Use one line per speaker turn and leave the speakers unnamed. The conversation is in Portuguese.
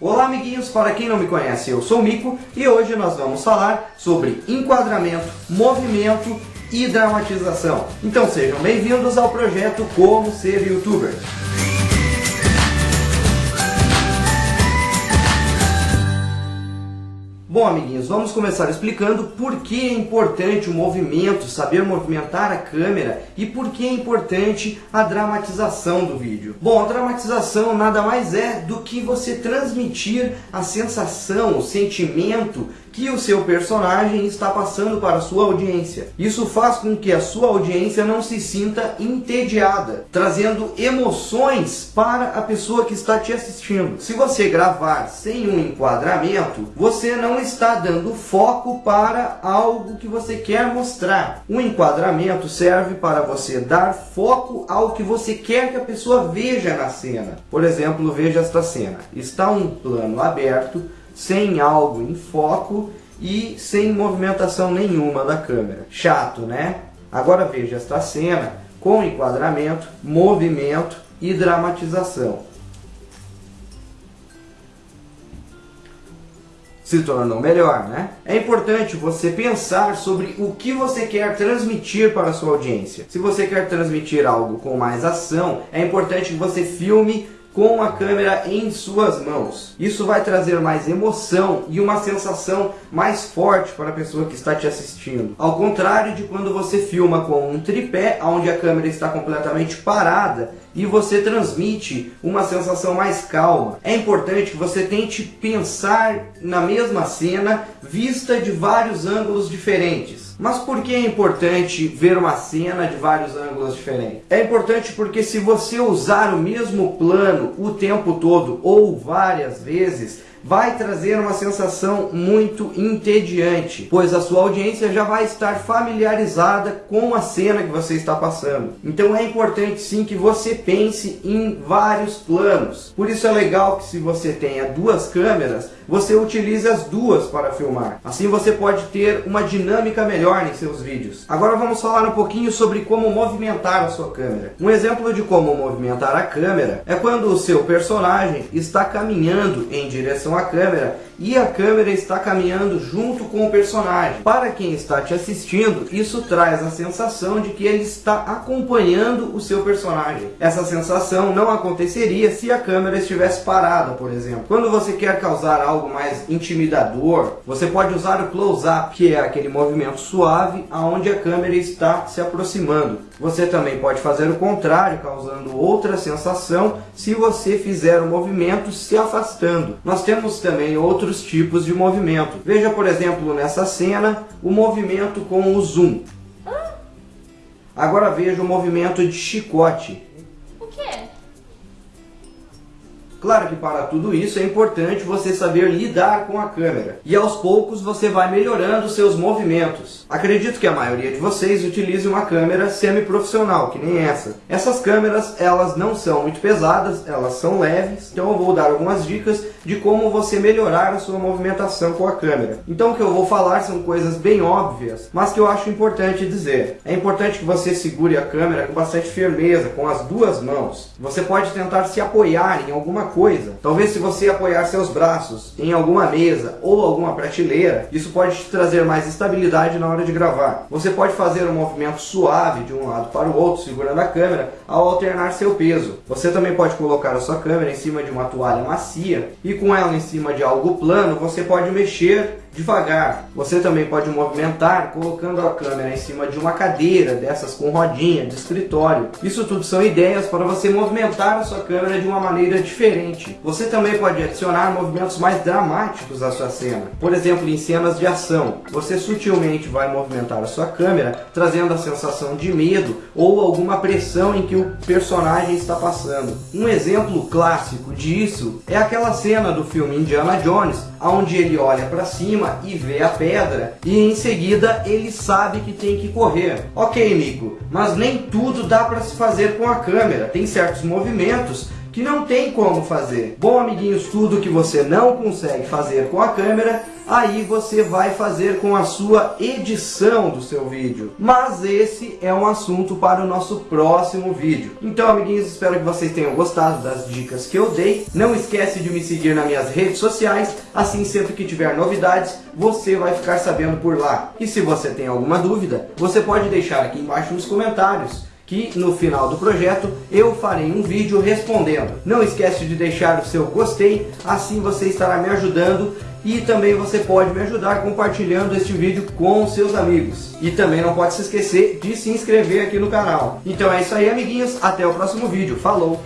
Olá amiguinhos, para quem não me conhece, eu sou o Mico e hoje nós vamos falar sobre enquadramento, movimento e dramatização. Então sejam bem-vindos ao projeto Como Ser Youtuber. Bom, amiguinhos, vamos começar explicando por que é importante o movimento, saber movimentar a câmera e por que é importante a dramatização do vídeo. Bom, a dramatização nada mais é do que você transmitir a sensação, o sentimento que o seu personagem está passando para a sua audiência. Isso faz com que a sua audiência não se sinta entediada, trazendo emoções para a pessoa que está te assistindo. Se você gravar sem um enquadramento, você não está dando foco para algo que você quer mostrar. O enquadramento serve para você dar foco ao que você quer que a pessoa veja na cena. Por exemplo, veja esta cena. Está um plano aberto, sem algo em foco e sem movimentação nenhuma da câmera. Chato, né? Agora veja esta cena com enquadramento, movimento e dramatização. Se tornou melhor, né? É importante você pensar sobre o que você quer transmitir para a sua audiência. Se você quer transmitir algo com mais ação, é importante que você filme com a câmera em suas mãos. Isso vai trazer mais emoção e uma sensação mais forte para a pessoa que está te assistindo. Ao contrário de quando você filma com um tripé, onde a câmera está completamente parada e você transmite uma sensação mais calma. É importante que você tente pensar na mesma cena vista de vários ângulos diferentes. Mas por que é importante ver uma cena de vários ângulos diferentes? É importante porque se você usar o mesmo plano o tempo todo ou várias vezes, vai trazer uma sensação muito entediante, pois a sua audiência já vai estar familiarizada com a cena que você está passando. Então é importante sim que você pense em vários planos. Por isso é legal que se você tenha duas câmeras, você utilize as duas para filmar. Assim você pode ter uma dinâmica melhor em seus vídeos. Agora vamos falar um pouquinho sobre como movimentar a sua câmera. Um exemplo de como movimentar a câmera é quando o seu personagem está caminhando em direção direção à câmera e a câmera está caminhando junto com o personagem. Para quem está te assistindo, isso traz a sensação de que ele está acompanhando o seu personagem. Essa sensação não aconteceria se a câmera estivesse parada, por exemplo. Quando você quer causar algo mais intimidador, você pode usar o close-up, que é aquele movimento suave aonde a câmera está se aproximando. Você também pode fazer o contrário, causando outra sensação se você fizer o movimento se afastando. Nós temos temos também outros tipos de movimento. Veja, por exemplo, nessa cena, o movimento com o zoom. Agora veja o movimento de chicote. Claro que para tudo isso é importante você saber lidar com a câmera. E aos poucos você vai melhorando seus movimentos. Acredito que a maioria de vocês utilize uma câmera semi-profissional, que nem essa. Essas câmeras, elas não são muito pesadas, elas são leves. Então eu vou dar algumas dicas de como você melhorar a sua movimentação com a câmera. Então o que eu vou falar são coisas bem óbvias, mas que eu acho importante dizer. É importante que você segure a câmera com bastante firmeza, com as duas mãos. Você pode tentar se apoiar em alguma coisa. Talvez se você apoiar seus braços em alguma mesa ou alguma prateleira, isso pode te trazer mais estabilidade na hora de gravar. Você pode fazer um movimento suave de um lado para o outro, segurando a câmera, ao alternar seu peso. Você também pode colocar a sua câmera em cima de uma toalha macia e com ela em cima de algo plano, você pode mexer devagar. Você também pode movimentar colocando a câmera em cima de uma cadeira dessas com rodinha de escritório. Isso tudo são ideias para você movimentar a sua câmera de uma maneira diferente. Você também pode adicionar movimentos mais dramáticos à sua cena. Por exemplo, em cenas de ação, você sutilmente vai movimentar a sua câmera trazendo a sensação de medo ou alguma pressão em que o personagem está passando. Um exemplo clássico disso é aquela cena do filme Indiana Jones, onde ele olha para cima cima e vê a pedra e em seguida ele sabe que tem que correr. Ok, Mico, mas nem tudo dá para se fazer com a câmera. Tem certos movimentos que não tem como fazer. Bom, amiguinhos, tudo que você não consegue fazer com a câmera, aí você vai fazer com a sua edição do seu vídeo. Mas esse é um assunto para o nosso próximo vídeo. Então, amiguinhos, espero que vocês tenham gostado das dicas que eu dei. Não esquece de me seguir nas minhas redes sociais, assim sempre que tiver novidades, você vai ficar sabendo por lá. E se você tem alguma dúvida, você pode deixar aqui embaixo nos comentários que no final do projeto eu farei um vídeo respondendo. Não esquece de deixar o seu gostei, assim você estará me ajudando e também você pode me ajudar compartilhando este vídeo com seus amigos. E também não pode se esquecer de se inscrever aqui no canal. Então é isso aí amiguinhos, até o próximo vídeo. Falou!